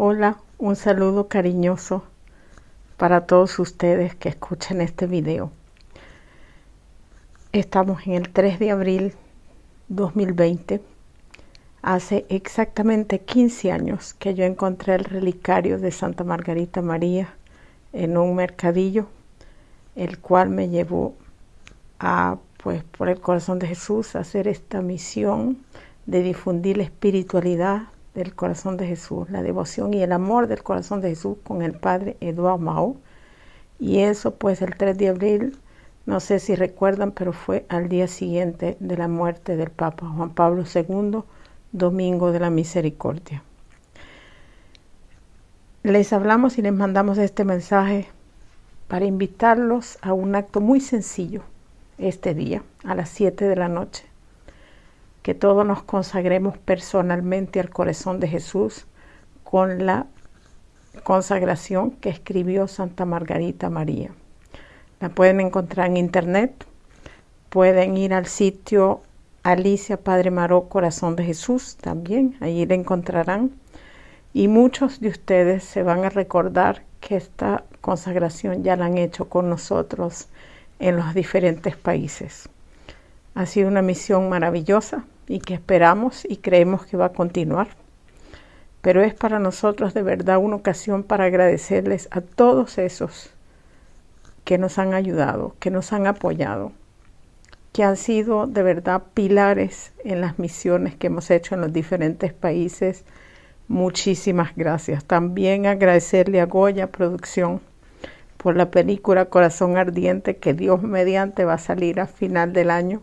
Hola, un saludo cariñoso para todos ustedes que escuchan este video. Estamos en el 3 de abril 2020. Hace exactamente 15 años que yo encontré el relicario de Santa Margarita María en un mercadillo, el cual me llevó a, pues, por el corazón de Jesús, hacer esta misión de difundir la espiritualidad del corazón de Jesús, la devoción y el amor del corazón de Jesús con el padre Eduardo Mao. Y eso pues el 3 de abril, no sé si recuerdan, pero fue al día siguiente de la muerte del Papa Juan Pablo II, Domingo de la Misericordia. Les hablamos y les mandamos este mensaje para invitarlos a un acto muy sencillo este día, a las 7 de la noche que todos nos consagremos personalmente al corazón de Jesús con la consagración que escribió Santa Margarita María. La pueden encontrar en internet, pueden ir al sitio Alicia Padre Maró Corazón de Jesús también, allí la encontrarán. Y muchos de ustedes se van a recordar que esta consagración ya la han hecho con nosotros en los diferentes países. Ha sido una misión maravillosa y que esperamos y creemos que va a continuar. Pero es para nosotros de verdad una ocasión para agradecerles a todos esos que nos han ayudado, que nos han apoyado, que han sido de verdad pilares en las misiones que hemos hecho en los diferentes países. Muchísimas gracias. También agradecerle a Goya Producción por la película Corazón Ardiente que Dios mediante va a salir a final del año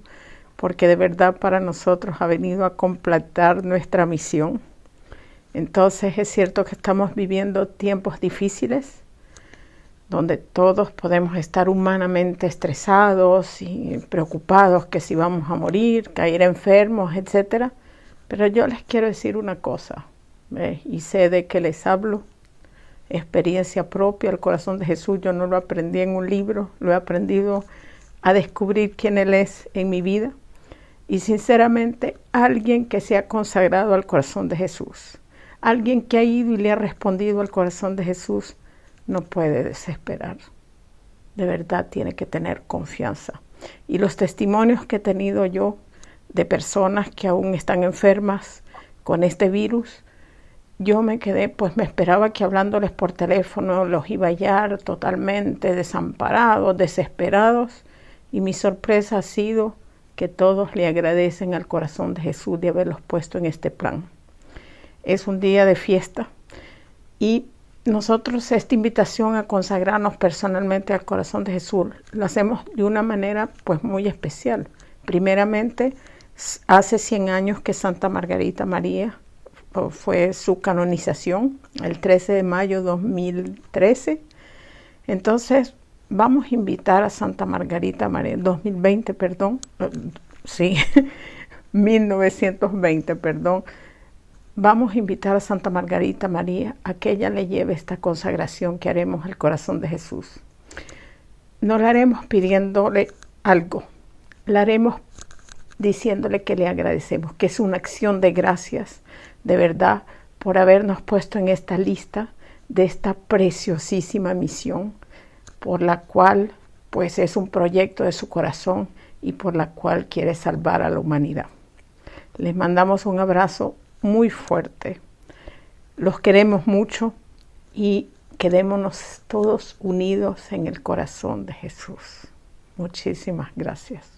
porque de verdad para nosotros ha venido a completar nuestra misión. Entonces es cierto que estamos viviendo tiempos difíciles, donde todos podemos estar humanamente estresados y preocupados que si vamos a morir, caer enfermos, etc. Pero yo les quiero decir una cosa, y sé de que les hablo, experiencia propia, el corazón de Jesús, yo no lo aprendí en un libro, lo he aprendido a descubrir quién Él es en mi vida y sinceramente alguien que se ha consagrado al corazón de Jesús, alguien que ha ido y le ha respondido al corazón de Jesús, no puede desesperar. De verdad tiene que tener confianza. Y los testimonios que he tenido yo de personas que aún están enfermas con este virus, yo me quedé, pues me esperaba que hablándoles por teléfono los iba a hallar totalmente desamparados, desesperados, y mi sorpresa ha sido que todos le agradecen al corazón de Jesús de haberlos puesto en este plan. Es un día de fiesta y nosotros esta invitación a consagrarnos personalmente al corazón de Jesús lo hacemos de una manera pues muy especial. Primeramente, hace 100 años que Santa Margarita María fue su canonización, el 13 de mayo de 2013. Entonces, vamos a invitar a Santa Margarita María, 2020, perdón, sí, 1920, perdón, vamos a invitar a Santa Margarita María a que ella le lleve esta consagración que haremos al corazón de Jesús. No la haremos pidiéndole algo, la haremos diciéndole que le agradecemos, que es una acción de gracias, de verdad, por habernos puesto en esta lista de esta preciosísima misión por la cual pues es un proyecto de su corazón y por la cual quiere salvar a la humanidad. Les mandamos un abrazo muy fuerte. Los queremos mucho y quedémonos todos unidos en el corazón de Jesús. Muchísimas gracias.